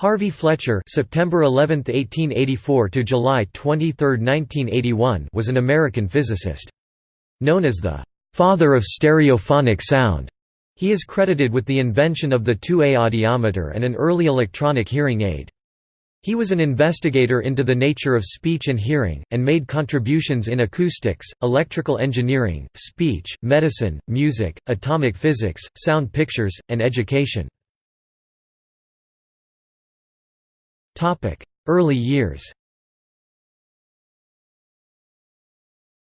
Harvey Fletcher September 11, 1884 to July 23, 1981 was an American physicist. Known as the «father of stereophonic sound», he is credited with the invention of the 2A audiometer and an early electronic hearing aid. He was an investigator into the nature of speech and hearing, and made contributions in acoustics, electrical engineering, speech, medicine, music, atomic physics, sound pictures, and education. Early years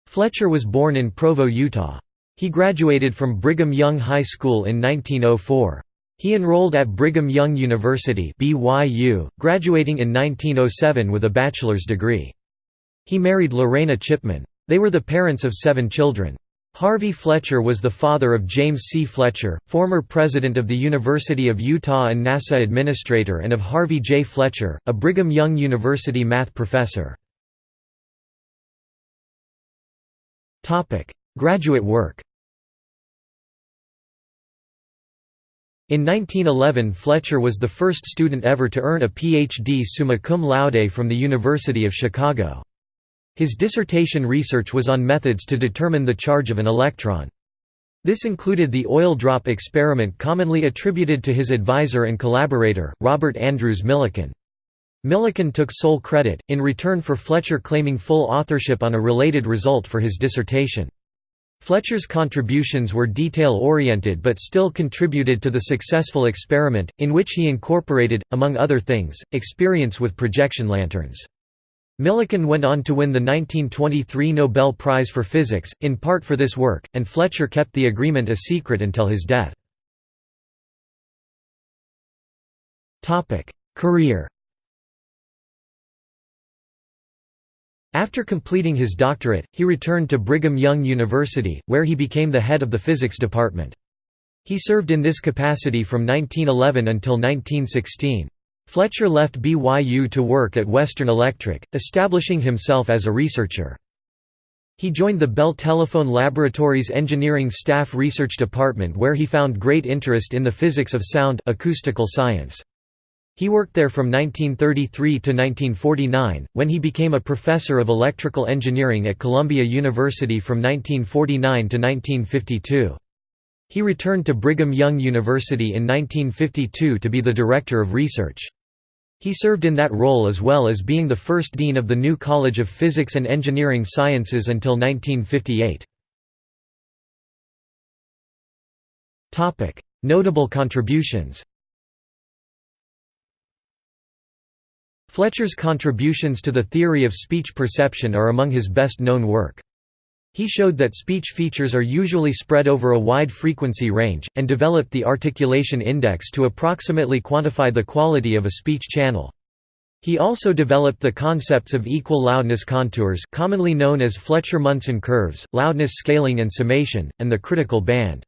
Fletcher was born in Provo, Utah. He graduated from Brigham Young High School in 1904. He enrolled at Brigham Young University BYU, graduating in 1907 with a bachelor's degree. He married Lorena Chipman. They were the parents of seven children. Harvey Fletcher was the father of James C. Fletcher, former president of the University of Utah and NASA administrator and of Harvey J. Fletcher, a Brigham Young University math professor. Graduate work In 1911 Fletcher was the first student ever to earn a Ph.D. summa cum laude from the University of Chicago. His dissertation research was on methods to determine the charge of an electron. This included the oil drop experiment commonly attributed to his advisor and collaborator, Robert Andrews Millikan. Millikan took sole credit, in return for Fletcher claiming full authorship on a related result for his dissertation. Fletcher's contributions were detail-oriented but still contributed to the successful experiment, in which he incorporated, among other things, experience with projection lanterns. Millikan went on to win the 1923 Nobel Prize for Physics, in part for this work, and Fletcher kept the agreement a secret until his death. Career After completing his doctorate, he returned to Brigham Young University, where he became the head of the physics department. He served in this capacity from 1911 until 1916. Fletcher left BYU to work at Western Electric, establishing himself as a researcher. He joined the Bell Telephone Laboratories Engineering Staff Research Department where he found great interest in the physics of sound acoustical science. He worked there from 1933 to 1949, when he became a professor of electrical engineering at Columbia University from 1949 to 1952. He returned to Brigham Young University in 1952 to be the director of research. He served in that role as well as being the first dean of the new College of Physics and Engineering Sciences until 1958. Notable contributions Fletcher's contributions to the theory of speech perception are among his best-known work. He showed that speech features are usually spread over a wide frequency range, and developed the articulation index to approximately quantify the quality of a speech channel. He also developed the concepts of equal loudness contours commonly known as Fletcher-Munson curves, loudness scaling and summation, and the critical band.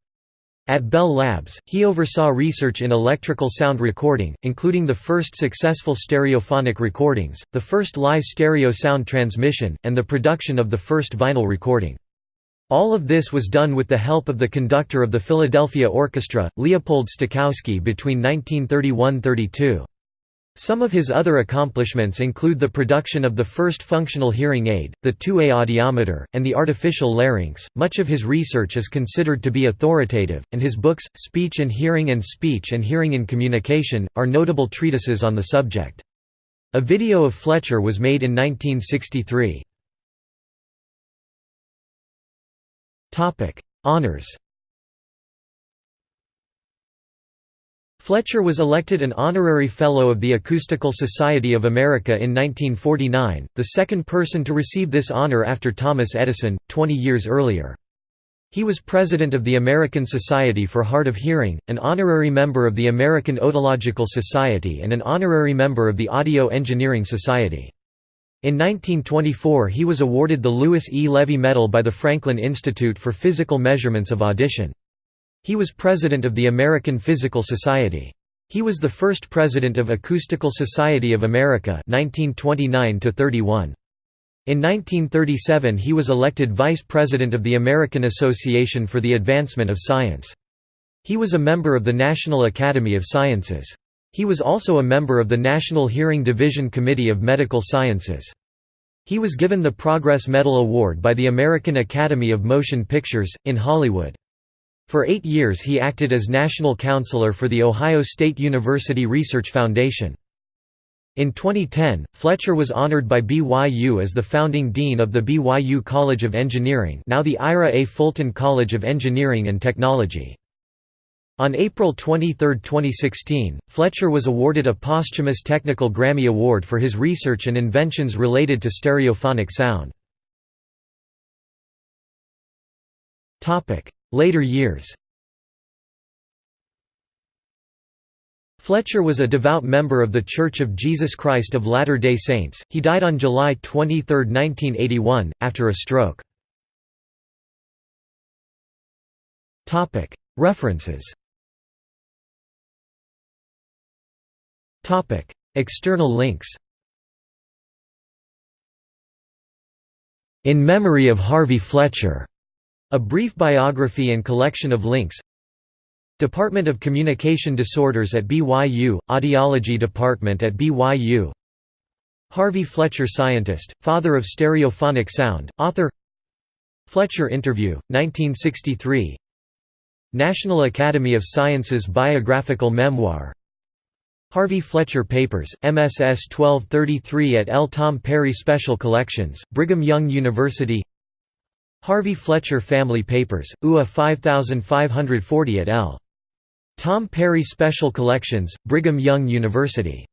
At Bell Labs, he oversaw research in electrical sound recording, including the first successful stereophonic recordings, the first live stereo sound transmission, and the production of the first vinyl recording. All of this was done with the help of the conductor of the Philadelphia Orchestra, Leopold Stokowski between 1931–32. Some of his other accomplishments include the production of the first functional hearing aid, the 2A audiometer, and the artificial larynx. Much of his research is considered to be authoritative, and his books, Speech and Hearing and Speech and Hearing in Communication, are notable treatises on the subject. A video of Fletcher was made in 1963. Honors Fletcher was elected an honorary Fellow of the Acoustical Society of America in 1949, the second person to receive this honor after Thomas Edison, 20 years earlier. He was president of the American Society for Hard of Hearing, an honorary member of the American Otological Society and an honorary member of the Audio Engineering Society. In 1924 he was awarded the Louis E. Levy Medal by the Franklin Institute for Physical Measurements of Audition. He was president of the American Physical Society. He was the first president of Acoustical Society of America 1929 -31. In 1937 he was elected vice president of the American Association for the Advancement of Science. He was a member of the National Academy of Sciences. He was also a member of the National Hearing Division Committee of Medical Sciences. He was given the Progress Medal Award by the American Academy of Motion Pictures, in Hollywood. For eight years he acted as national counselor for the Ohio State University Research Foundation. In 2010, Fletcher was honored by BYU as the founding dean of the BYU College of Engineering now the Ira A. Fulton College of Engineering and Technology. On April 23, 2016, Fletcher was awarded a posthumous Technical Grammy Award for his research and inventions related to stereophonic sound. Later years Fletcher was a devout member of The Church of Jesus Christ of Latter-day Saints. He died on July 23, 1981, after a stroke. Topic: References Topic: External links In Memory of Harvey Fletcher, a brief biography and collection of links. Department of Communication Disorders at BYU, Audiology Department at BYU Harvey Fletcher Scientist, father of stereophonic sound, author. Fletcher Interview, 1963 National Academy of Sciences Biographical Memoir. Harvey Fletcher Papers, MSS 1233 at L. Tom Perry Special Collections, Brigham Young University Harvey Fletcher Family Papers, UA 5540 at L. Tom Perry Special Collections, Brigham Young University